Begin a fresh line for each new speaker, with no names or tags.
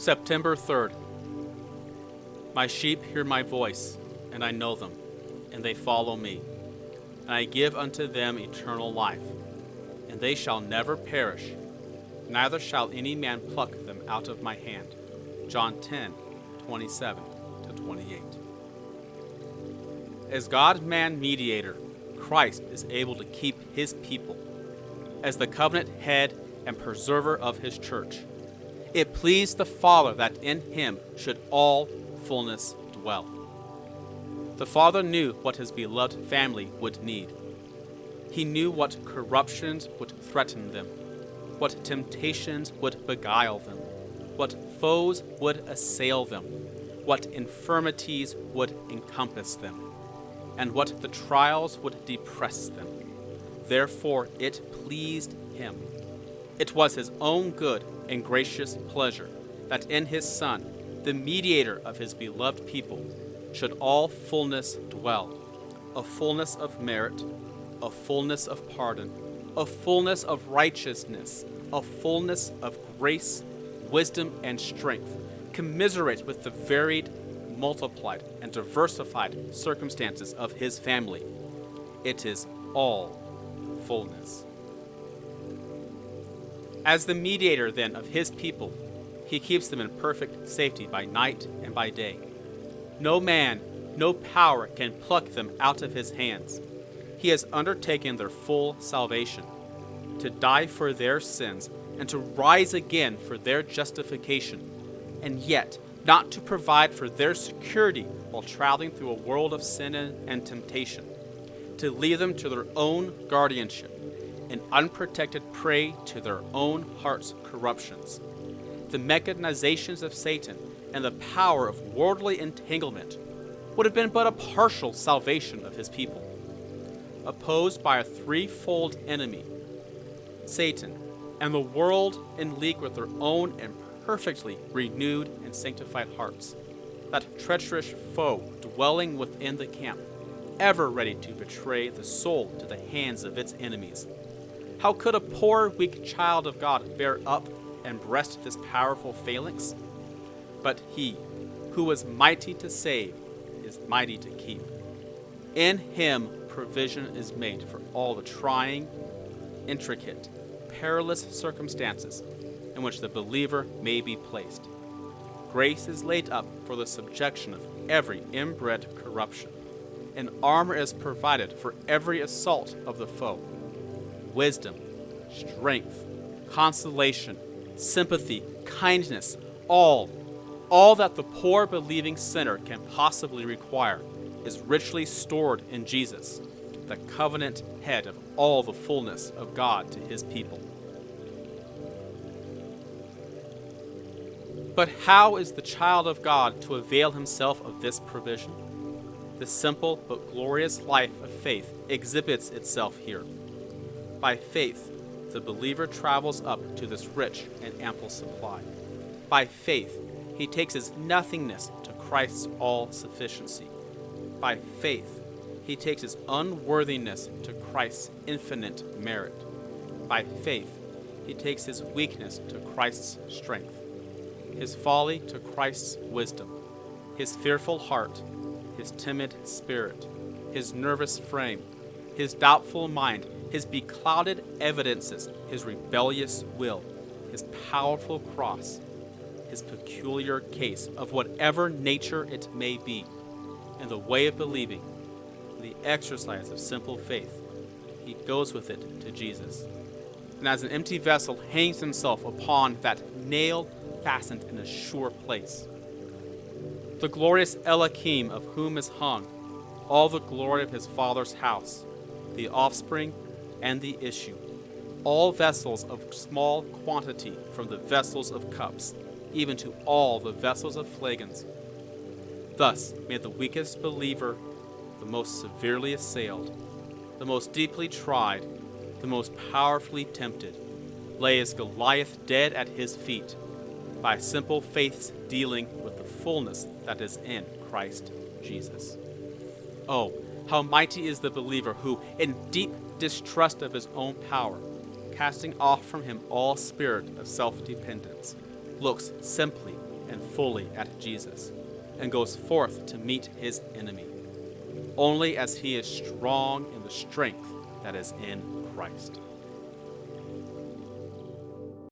September 3rd. My sheep hear my voice, and I know them, and they follow me. And I give unto them eternal life, and they shall never perish, neither shall any man pluck them out of my hand. John 10, 27 to 28. As God man mediator, Christ is able to keep his people. As the covenant head and preserver of his church, it pleased the Father that in him should all fullness dwell. The Father knew what his beloved family would need. He knew what corruptions would threaten them, what temptations would beguile them, what foes would assail them, what infirmities would encompass them, and what the trials would depress them. Therefore it pleased him. It was his own good and gracious pleasure that in his Son, the mediator of his beloved people, should all fullness dwell a fullness of merit, a fullness of pardon, a fullness of righteousness, a fullness of grace, wisdom, and strength, commiserate with the varied, multiplied, and diversified circumstances of his family. It is all fullness. As the mediator, then, of his people, he keeps them in perfect safety by night and by day. No man, no power can pluck them out of his hands. He has undertaken their full salvation, to die for their sins and to rise again for their justification, and yet not to provide for their security while traveling through a world of sin and temptation, to leave them to their own guardianship an unprotected prey to their own heart's corruptions. The mechanizations of Satan and the power of worldly entanglement would have been but a partial salvation of his people. Opposed by a threefold enemy Satan, and the world in league with their own imperfectly renewed and sanctified hearts. That treacherous foe dwelling within the camp, ever ready to betray the soul to the hands of its enemies. How could a poor, weak child of God bear up and breast this powerful phalanx? But he, who was mighty to save, is mighty to keep. In him provision is made for all the trying, intricate, perilous circumstances in which the believer may be placed. Grace is laid up for the subjection of every inbred corruption, and armor is provided for every assault of the foe. Wisdom, strength, consolation, sympathy, kindness, all, all that the poor believing sinner can possibly require is richly stored in Jesus, the covenant head of all the fullness of God to his people. But how is the child of God to avail himself of this provision? The simple but glorious life of faith exhibits itself here. By faith, the believer travels up to this rich and ample supply. By faith, he takes his nothingness to Christ's all sufficiency. By faith, he takes his unworthiness to Christ's infinite merit. By faith, he takes his weakness to Christ's strength, his folly to Christ's wisdom, his fearful heart, his timid spirit, his nervous frame, his doubtful mind, his beclouded evidences, his rebellious will, his powerful cross, his peculiar case of whatever nature it may be, and the way of believing, the exercise of simple faith, he goes with it to Jesus. And as an empty vessel hangs himself upon that nail fastened in a sure place. The glorious Eliakim of whom is hung all the glory of his Father's house, the offspring and the issue, all vessels of small quantity from the vessels of cups, even to all the vessels of flagons. Thus may the weakest believer, the most severely assailed, the most deeply tried, the most powerfully tempted, lay as Goliath dead at his feet, by simple faith's dealing with the fullness that is in Christ Jesus. Oh, how mighty is the believer who, in deep distrust of his own power, casting off from him all spirit of self dependence, looks simply and fully at Jesus and goes forth to meet his enemy, only as he is strong in the strength that is in Christ.